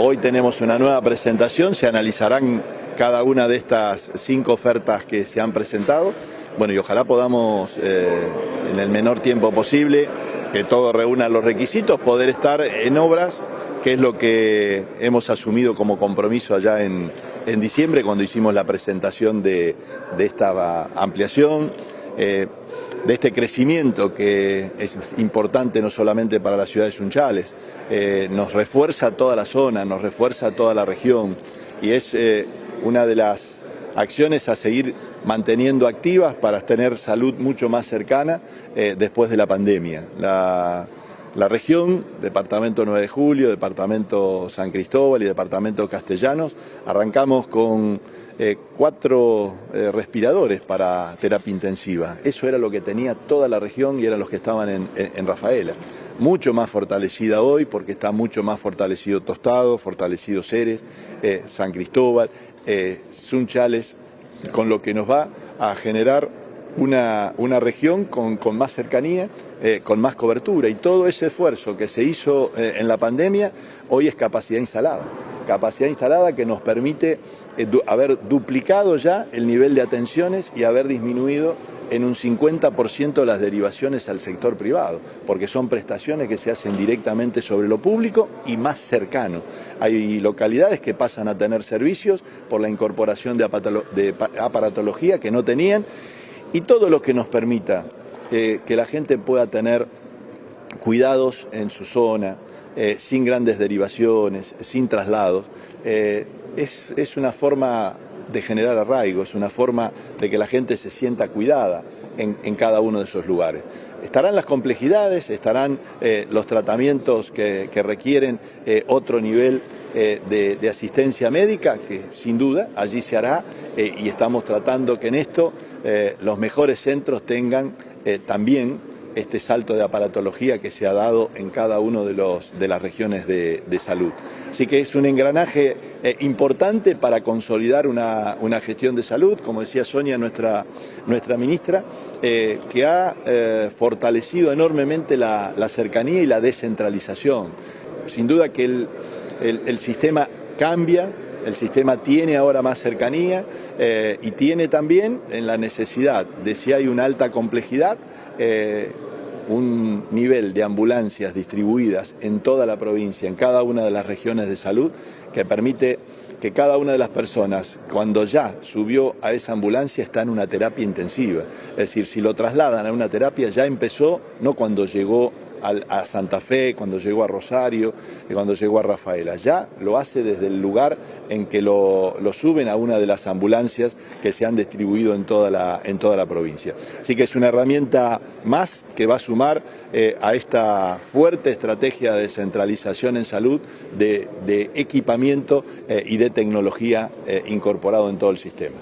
Hoy tenemos una nueva presentación, se analizarán cada una de estas cinco ofertas que se han presentado. Bueno, y ojalá podamos, eh, en el menor tiempo posible, que todo reúna los requisitos, poder estar en obras, que es lo que hemos asumido como compromiso allá en, diciembre, cuando hicimos la presentación de, esta ampliación. Eh, de este crecimiento que es importante no solamente para la ciudad de Sunchales, eh, nos refuerza toda la zona, nos refuerza toda la región y es una de las acciones a seguir manteniendo activas para tener salud mucho más cercana eh, después de la pandemia. La, región, Departamento 9 de Julio, Departamento San Cristóbal y Departamento Castellanos, arrancamos con eh, cuatro eh, respiradores para terapia intensiva. Eso era lo que tenía toda la región y eran los que estaban en, Rafaela mucho más fortalecida hoy porque está mucho más fortalecido Tostado, fortalecido Ceres, San Cristóbal, eh, Sunchales, con lo que nos va a generar una, una región con, más cercanía, eh, con más cobertura. Y todo ese esfuerzo que se hizo eh, en la pandemia hoy es capacidad instalada. Capacidad instalada que nos permite eh, haber duplicado ya el nivel de atenciones y haber disminuido en un 50% las derivaciones al sector privado, porque son prestaciones que se hacen directamente sobre lo público y más cercano. Hay localidades que pasan a tener servicios por la incorporación de aparatología que no tenían y todo lo que nos permita eh, que la gente pueda tener cuidados en su zona, eh, sin grandes derivaciones, sin traslados, es, es una forma de generar arraigo, es una forma de que la gente se sienta cuidada en, cada uno de esos lugares. Estarán las complejidades, estarán eh, los tratamientos que, requieren eh, otro nivel eh, de, asistencia médica, que sin duda allí se hará, y estamos tratando que en esto los mejores centros tengan también este salto de aparatología que se ha dado en cada una de, de las regiones de, salud. Así que es un engranaje eh, importante para consolidar una, gestión de salud, como decía Sonia, nuestra, nuestra ministra, eh, que ha eh, fortalecido enormemente la, cercanía y la descentralización. Sin duda que el, el, sistema cambia, el sistema tiene ahora más cercanía y tiene también en la necesidad de si hay una alta complejidad, un nivel de ambulancias distribuidas en toda la provincia, en cada una de las regiones de salud, que permite que cada una de las personas, cuando ya subió a esa ambulancia, está en una terapia intensiva. Es decir, si lo trasladan a una terapia, ya empezó, no cuando llegó a Santa Fe, cuando llegó a Rosario, cuando llegó a Rafaela. Ya lo hace desde el lugar en que lo, suben a una de las ambulancias que se han distribuido en toda la, en toda la provincia. Así que es una herramienta más que va a sumar eh, a esta fuerte estrategia de descentralización en salud, de, equipamiento eh, y de tecnología eh, incorporado en todo el sistema.